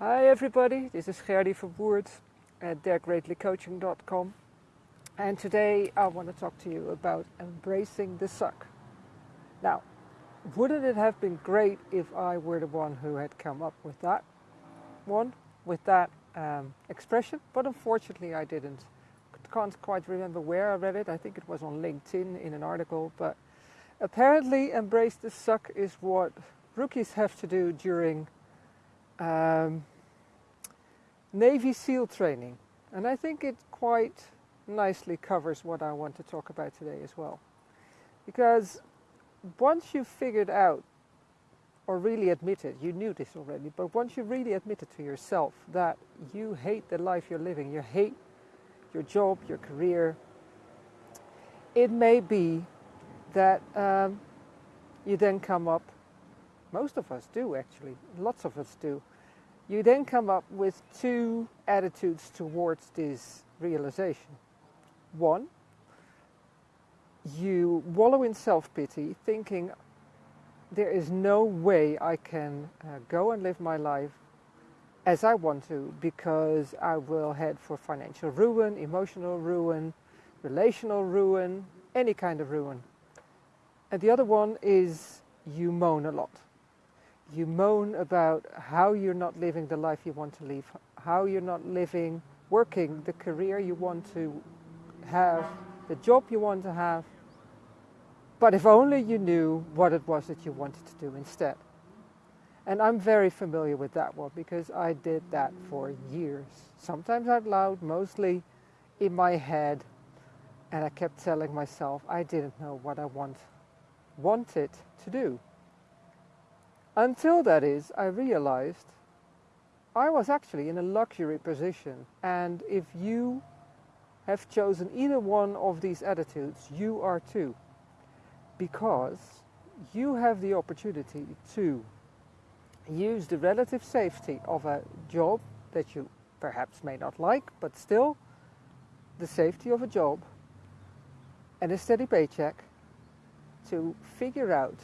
Hi everybody, this is Gerdy Verwoerd at DareGreatlyCoaching.com and today I want to talk to you about embracing the suck. Now, wouldn't it have been great if I were the one who had come up with that one, with that um, expression, but unfortunately I didn't. Can't quite remember where I read it, I think it was on LinkedIn in an article, but apparently embrace the suck is what rookies have to do during um, Navy SEAL training. And I think it quite nicely covers what I want to talk about today as well. Because once you've figured out or really admitted, you knew this already, but once you really admitted to yourself that you hate the life you're living, you hate your job, your career, it may be that um, you then come up most of us do actually, lots of us do. You then come up with two attitudes towards this realization. One, you wallow in self-pity thinking there is no way I can uh, go and live my life as I want to because I will head for financial ruin, emotional ruin, relational ruin, any kind of ruin. And the other one is you moan a lot you moan about how you're not living the life you want to live, how you're not living, working the career you want to have, the job you want to have. But if only you knew what it was that you wanted to do instead. And I'm very familiar with that one because I did that for years. Sometimes out loud, mostly in my head. And I kept telling myself I didn't know what I want, wanted to do. Until that is, I realized I was actually in a luxury position. And if you have chosen either one of these attitudes, you are too. Because you have the opportunity to use the relative safety of a job that you perhaps may not like, but still the safety of a job and a steady paycheck to figure out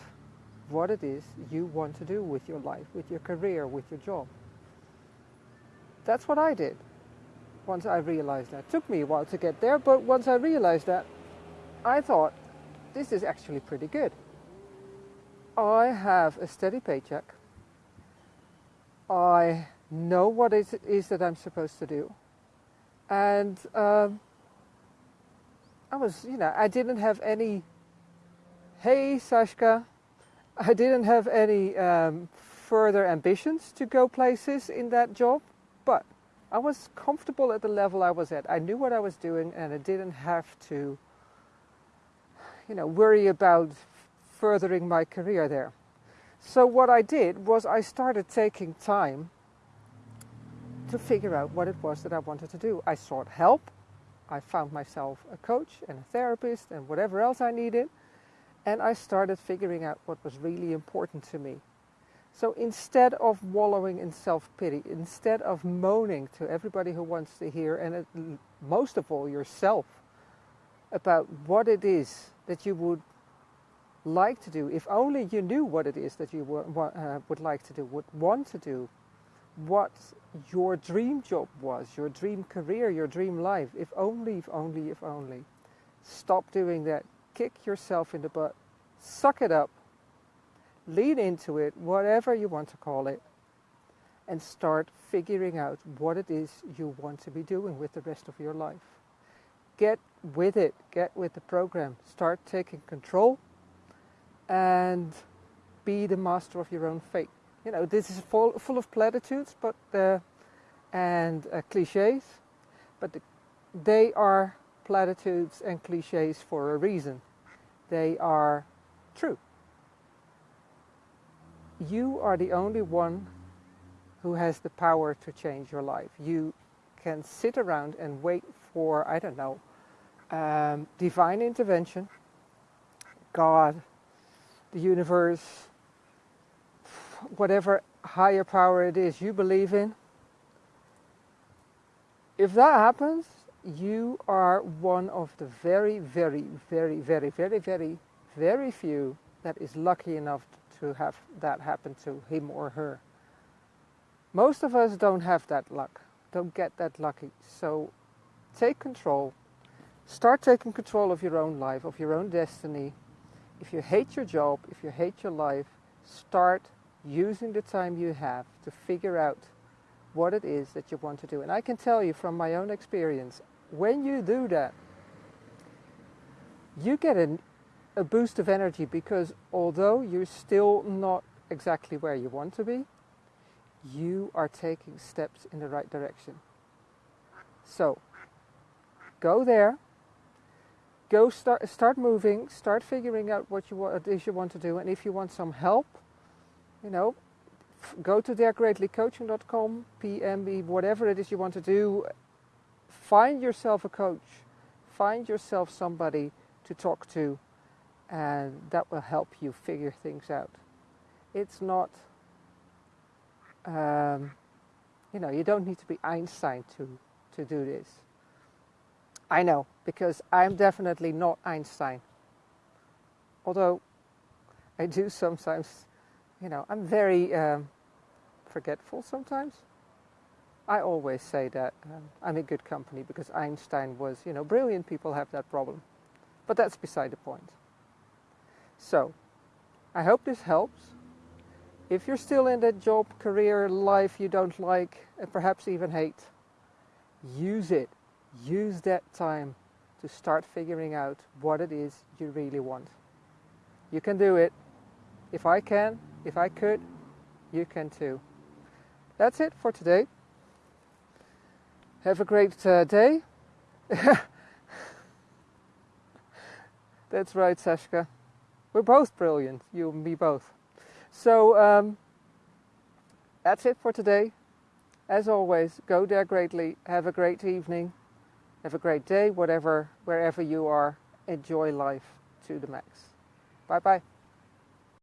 what it is you want to do with your life, with your career, with your job. That's what I did once I realized that. It took me a while to get there, but once I realized that, I thought, this is actually pretty good. I have a steady paycheck. I know what it is that I'm supposed to do. And um, I was, you know, I didn't have any, hey, Sashka, I didn't have any um, further ambitions to go places in that job, but I was comfortable at the level I was at. I knew what I was doing and I didn't have to, you know, worry about furthering my career there. So what I did was I started taking time to figure out what it was that I wanted to do. I sought help. I found myself a coach and a therapist and whatever else I needed. And I started figuring out what was really important to me. So instead of wallowing in self-pity, instead of moaning to everybody who wants to hear, and it, most of all yourself, about what it is that you would like to do, if only you knew what it is that you uh, would like to do, would want to do, what your dream job was, your dream career, your dream life, if only, if only, if only. Stop doing that kick yourself in the butt, suck it up, lean into it, whatever you want to call it, and start figuring out what it is you want to be doing with the rest of your life. Get with it, get with the program, start taking control, and be the master of your own fate. You know, this is full, full of platitudes but uh, and uh, cliches, but the, they are platitudes and cliches for a reason. They are true. You are the only one who has the power to change your life. You can sit around and wait for, I don't know, um, divine intervention, God, the universe, whatever higher power it is you believe in. If that happens, you are one of the very, very, very, very, very, very, very few that is lucky enough to have that happen to him or her. Most of us don't have that luck, don't get that lucky. So take control. Start taking control of your own life, of your own destiny. If you hate your job, if you hate your life, start using the time you have to figure out what it is that you want to do. And I can tell you from my own experience, when you do that, you get an, a boost of energy because although you're still not exactly where you want to be, you are taking steps in the right direction. So, go there, go start, start moving, start figuring out what, you, what uh, it is you want to do, and if you want some help, you know, go to DareGreatlyCoaching.com, PM me, whatever it is you want to do, find yourself a coach, find yourself somebody to talk to, and that will help you figure things out. It's not, um, you know, you don't need to be Einstein to, to do this. I know, because I'm definitely not Einstein. Although I do sometimes, you know, I'm very um, forgetful sometimes. I always say that um, I'm in good company because Einstein was, you know, brilliant people have that problem. But that's beside the point. So, I hope this helps. If you're still in that job, career, life you don't like, and perhaps even hate, use it. Use that time to start figuring out what it is you really want. You can do it. If I can, if I could, you can too. That's it for today. Have a great uh, day. That's right, Sashka. We're both brilliant, you and me both. So um, that's it for today. As always, go Dare Greatly. Have a great evening. Have a great day, whatever, wherever you are. Enjoy life to the max. Bye bye.